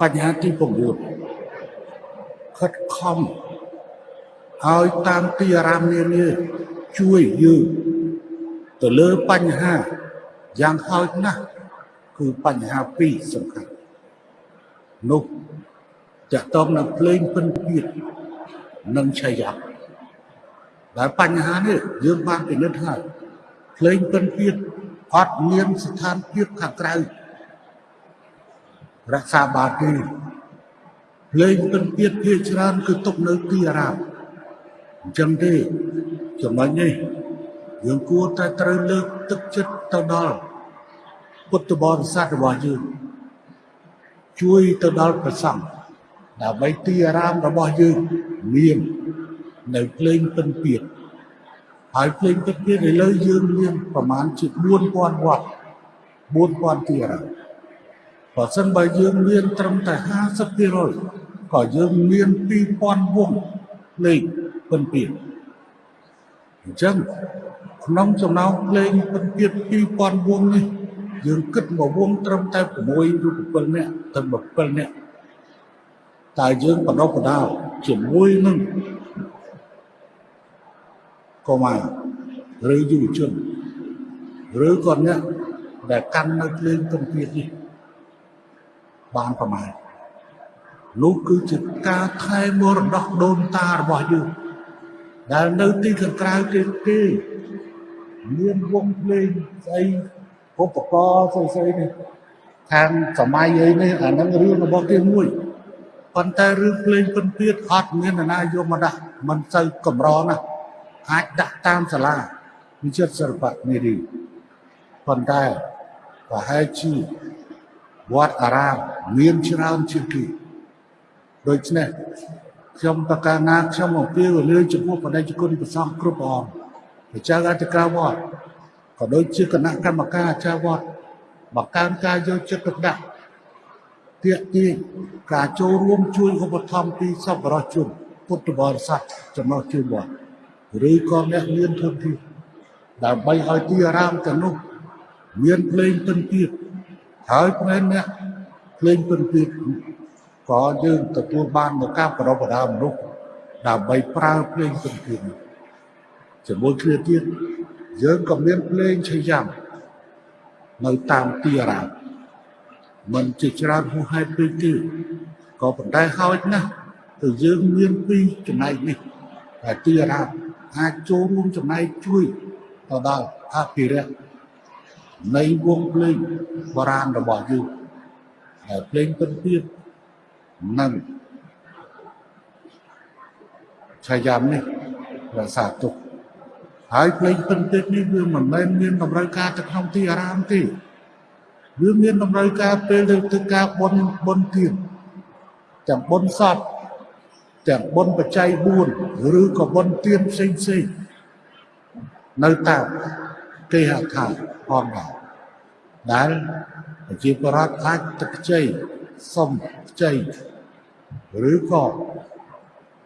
បញ្ហាទី9ខិតខំឲ្យតាមទីអារាមនានាជួយយើងទៅលើបញ្ហាយ៉ាងហោចណាស់គឺបញ្ហាពីរសំខាន់នោះតកតងនឹងភ្លេងពិនពៀតនិងឆាយាដែលបញ្ហានេះយើងបានពិនិត្យហើយភ្លេងពិនពៀតអត់មានស្ថានភាពខាងក្រៅ រក្សាបានទេភ្លេងពិនពៀតភាគច្រើនគឺទុកនៅទីអារាមអញ្ចឹងទេចំណុចនេះយើងគួរតែត្រូវលើកទឹកចិត្តទៅដល់ពុទ្ធបរិស័ទរបស់យើងជួយទៅដល់ព្រះសង្ឃដើម្បីទីអារាមរបស់យើងមាននៅភ្លេងពិនពៀតហើយភ្លេងពិនពៀតឥឡូវយើងមានប្រមាណជា4000វត្ត4000ទីអារាម បើសិនបើយើងមានត្រឹមតែ50%ក៏យើងមាន2000វងភ្លេងពិនពៀតអញ្ចឹងក្នុងចំណោមភ្លេងពិនពៀត2000វងនេះយើងគិតមកវងត្រឹមតែ6ឬ7នាក់ទៅ7នាក់តែយើងបដិបដាលជាមួយនឹងកុមារឬយុវជនឬក៏អ្នកដែលកាន់នៅភ្លើងពិនទៀតនេះ បានប្រមាណនោះគឺជាការថែមរតកដូនតារបស់យើងដែលនៅទីខាងក្រៅទៀតទេមានវងភ្លេងស្អីឧបករណ៍ស្អីៗនេះខាងសម័យអីនេះអានឹងរឿងរបស់គេមួយប៉ុន្តែរឿងភ្លេងពិនទៀតអត់មាននរណាយកមកដាក់មិនសូវកម្រណាស់អាចដាក់តាមសាលាវិចិត្រសិល្បៈនារីប៉ុន្តែប្រហែលជា វត្តអារាមមានច្រើនជាងគេដូច្នេះខ្ញុំប្រកាសណាខ្ញុំអំពាវនាវចំពោះបដិជគុណប្រសងគ្រប់អង្គព្រះចៅអធិការវត្តក៏ដូចជាគណៈកម្មការអាចារ្យវត្តបង្កើនការយកចិត្តទុកដាក់ទាក់ទាញការចូលរួមជួយឧបត្ថម្ភពីសប្បុរសជនពុទ្ធបរិស័ទចំណុះជើងវត្តឬក៏អ្នកមានធនធានដើម្បីឲ្យទីអារាមទាំងនោះមានភ្លេងពិនទៀត ហើយផ្នែកអ្នកភ្លេងពិនទៀតក៏យើងទទួលបាននូវការប្រដបដាមនុស្សដើម្បីប្រើភ្លេងពិនទៀតជាមួយគ្នាទៀតយើងក៏មានភ្លេងឆៃយ៉ាំនៅតាមទីអារាមមិនជាច្រើនហួសហេតុពេកទេក៏ប៉ុន្តែហោចណាស់ទៅយើងមានពីរចំណែកនេះតែទីអារាមអាចចូលរួមចំណែកជួយទៅដល់អភិរក្ស នៃវងភ្លេងបុរាណរបស់យើងហើយភ្លេងពិនទៀតនិងឆាយាមនេះរក្សាទុកហើយភ្លេងពិនទៀតនេះវាមិនមែនមានតម្រូវការទៅក្នុងទីអារាមទេវាមានតម្រូវការពេលទៅធ្វើការបុណ្យបុណ្យទៀតទាំងបុណ្យសពទាំងបុណ្យបច្ច័យ4ឬក៏បុណ្យទានផ្សេងផ្សេងនៅតាមគេហដ្ឋាន ផងដែរដែលប្រជាពលរដ្ឋអាចទឹកខ្ចីសុំខ្ចីឬក៏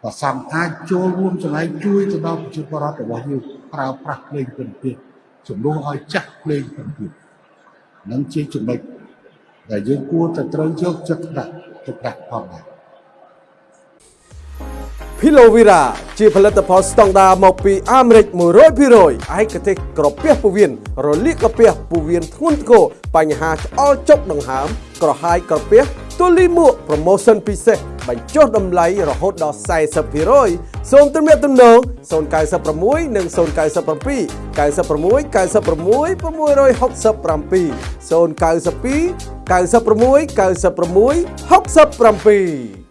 ប្រសងអាចចូលរួមចំណែកជួយទៅដល់ប្រជាពលរដ្ឋរបស់យើងប្រើប្រាស់ភ្លេងពិនទៀតជំនួសឲ្យចាក់ភ្លេងពិនទៀតនឹងជាចំណុចដែលយើងគួរតែត្រូវយកចិត្តដាក់ទុកដាក់ផងដែរ Pilovira ជាផលិតផលស្តង់ដារមកពីអាមេរិក100%ឯកទេសក្រពះពោះវៀនរលាកក្រពះពោះវៀនធ្ងន់ធ្ងរបញ្ហាឆ្អល់ចុកដង្ហើម ក្រហាយក្រពះទូលីមួក promotion ពិសេសបញ្ចុះតម្លៃរហូតដល់40%សូមទំនាក់ទំនង096និង097 96 96 667 092 96 96 67